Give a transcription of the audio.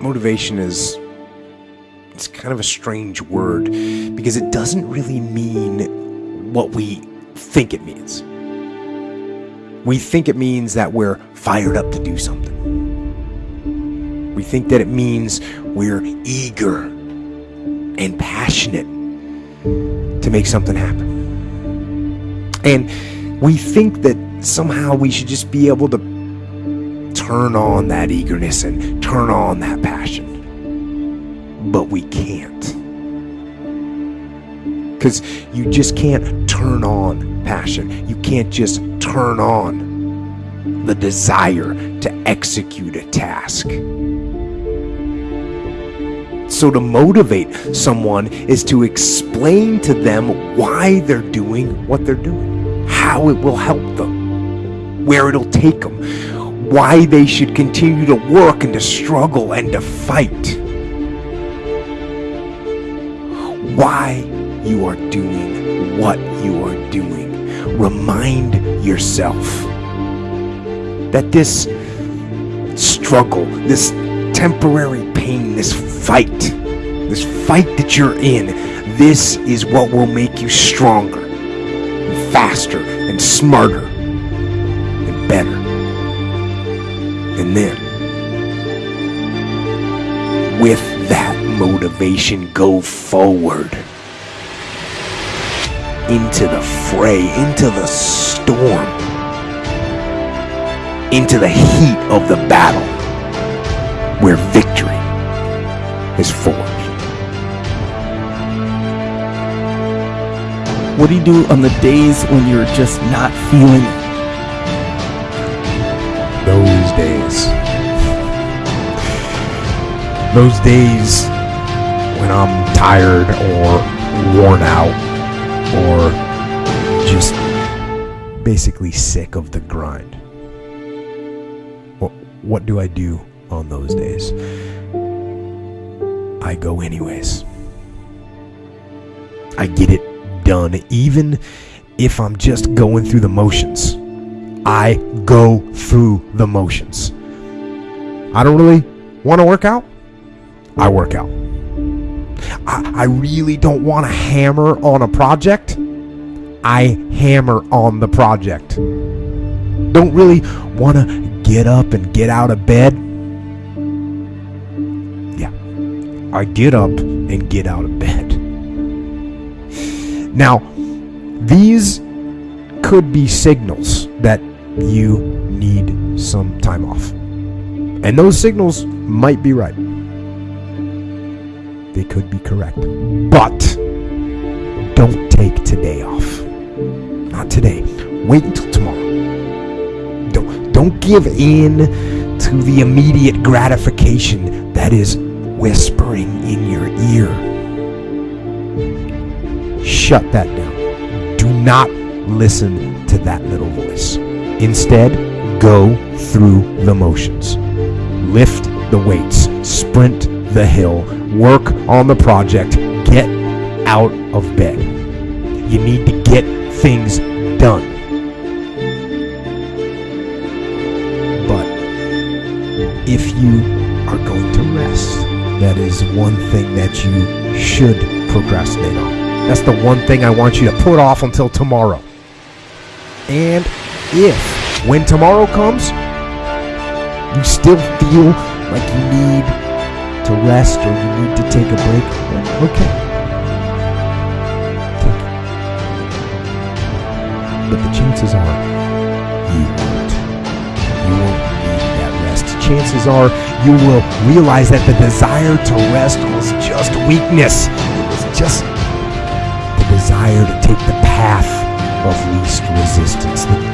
motivation is it's kind of a strange word because it doesn't really mean what we think it means. We think it means that we're fired up to do something. We think that it means we're eager and passionate to make something happen. And we think that somehow we should just be able to turn on that eagerness and turn on that passion. But we can't. Because you just can't turn on passion. You can't just turn on the desire to execute a task. So, to motivate someone is to explain to them why they're doing what they're doing, how it will help them, where it'll take them, why they should continue to work and to struggle and to fight, why you are doing what you are doing. Remind yourself that this struggle, this temporary pain, this fight, this fight that you're in, this is what will make you stronger, faster, and smarter, And then, with that motivation, go forward into the fray, into the storm, into the heat of the battle where victory is forged. What do you do on the days when you're just not feeling it? Those days when I'm tired or worn out or just basically sick of the grind. What, what do I do on those days? I go anyways. I get it done, even if I'm just going through the motions. I go through the motions. I don't really want to work out. I work out. I, I really don't want to hammer on a project. I hammer on the project. Don't really want to get up and get out of bed. Yeah, I get up and get out of bed. Now, these could be signals that you need some time off. And those signals might be right. They could be correct. But don't take today off. Not today. Wait until tomorrow. Don't don't give in to the immediate gratification that is whispering in your ear. Shut that down. Do not listen to that little voice. Instead, go through the motions. Lift the weights, sprint the hill, work on the project, get out of bed. You need to get things done. But if you are going to rest, that is one thing that you should procrastinate on. That's the one thing I want you to put off until tomorrow. And if, when tomorrow comes, you still feel like you need to rest or you need to take a break, then okay. Take it. But the chances are you won't. You won't need that rest. Chances are you will realize that the desire to rest was just weakness. It was just the desire to take the path of least resistance.